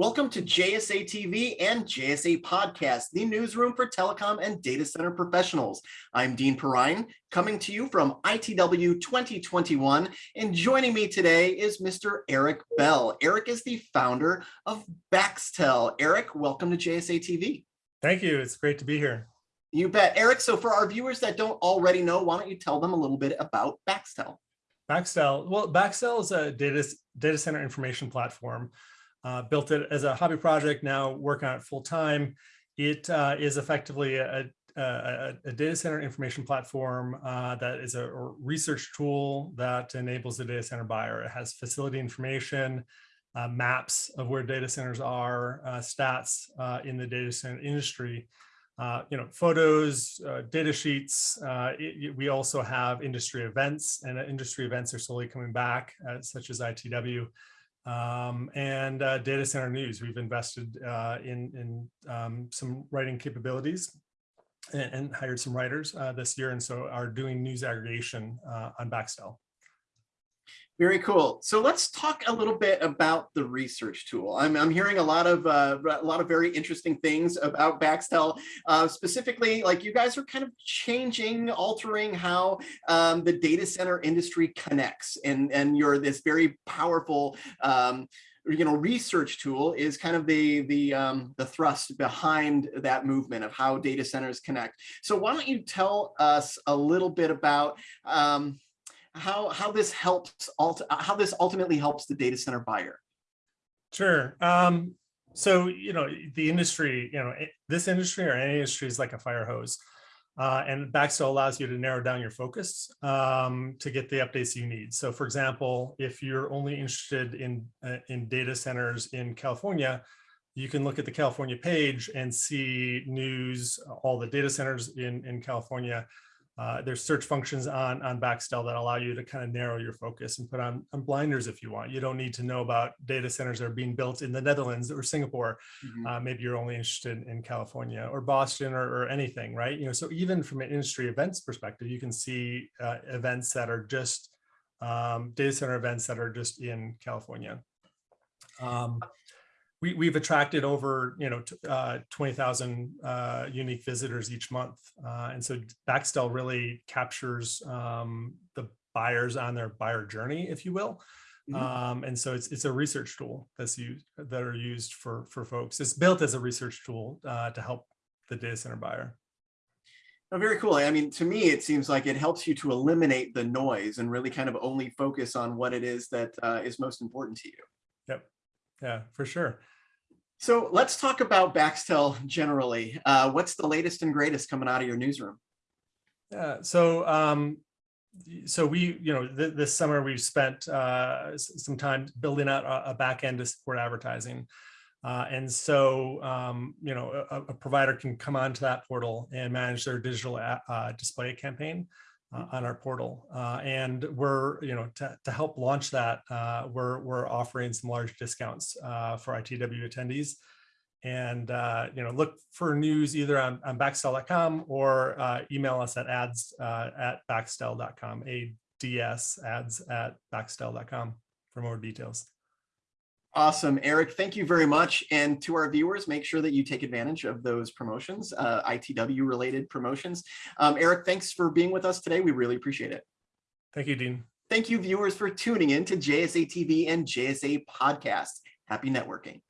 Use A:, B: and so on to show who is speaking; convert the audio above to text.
A: Welcome to JSA TV and JSA Podcast, the newsroom for telecom and data center professionals. I'm Dean Perrine, coming to you from ITW 2021, and joining me today is Mr. Eric Bell. Eric is the founder of Baxtel. Eric, welcome to JSA TV.
B: Thank you. It's great to be here.
A: You bet. Eric, so for our viewers that don't already know, why don't you tell them a little bit about Baxtel?
B: Baxtel, well, Baxtel is a data, data center information platform uh, built it as a hobby project, now work on it full time. It uh, is effectively a, a, a, data center information platform uh, that is a research tool that enables the data center buyer. It has facility information, uh, maps of where data centers are, uh, stats uh, in the data center industry, you know, photos, data sheets. It, we also have industry events and industry events are slowly coming back, such as ITW um, and uh, data center news. We've invested uh, in, in um, some writing capabilities and, and hired some writers uh, this year, and so are doing news aggregation uh, on Baxtel.
A: Very cool. So let's talk a little bit about the research tool. I'm, I'm hearing a lot of uh, a lot of very interesting things about Baxtel. Uh, specifically, like you guys are kind of changing, altering how um, the data center industry connects, and and you're this very powerful. Um, you know, research tool is kind of the the um, the thrust behind that movement of how data centers connect. So why don't you tell us a little bit about um, how how this helps how this ultimately helps the data center buyer.
B: Sure. Um, so you know the industry, you know this industry or any industry is like a fire hose, uh, and Baxtel allows you to narrow down your focus um, to get the updates you need. So, for example, if you're only interested in uh, in data centers in California, you can look at the California page and see news, all the data centers in in California uh, there's search functions on, on Baxtel that allow you to kind of narrow your focus and put on, on blinders if you want. You don't need to know about data centers that are being built in the Netherlands or Singapore. Mm -hmm. uh, maybe you're only interested in California or Boston or, or, anything, right? You know, so even from an industry events perspective, you can see uh, events that are just um, data center events that are just in California. Um, we, we've attracted over, you know, uh, 20,000 uh, unique visitors each month. Uh, and so Baxtel really captures um, the buyers on their buyer journey, if you will. Mm -hmm. um, and so it's, it's a research tool that's used that are used for, for folks. It's built as a research tool uh, to help the data center buyer.
A: Oh, very cool. I mean, to me, it seems like it helps you to eliminate the noise and really kind of only focus on what it is that uh, is most important to you.
B: Yep. Yeah, for sure.
A: So let's talk about Baxtel generally. Uh, what's the latest and greatest coming out of your newsroom?
B: Yeah, so um, so we, you know, th this summer we've spent uh, some time building out a, a back end to support advertising. Uh, and so, um, you know, a, a, provider can come onto that portal and manage their digital uh, display campaign uh, on our portal. Uh, and we're, you know, to, to help launch that, uh, we're, we're offering some large discounts uh, for ITW attendees. And, uh, you know, look for news either on, on Baxtel.com or uh, email us at ads at Baxtel.com, ADS ads at Baxtel.com for more details.
A: Awesome, Eric, thank you very much. And to our viewers, make sure that you take advantage of those promotions, uh, ITW related promotions. Um, Eric, thanks for being with us today. We really appreciate it.
B: Thank you, Dean.
A: Thank you viewers for tuning in to JSA TV and JSA podcast. Happy networking.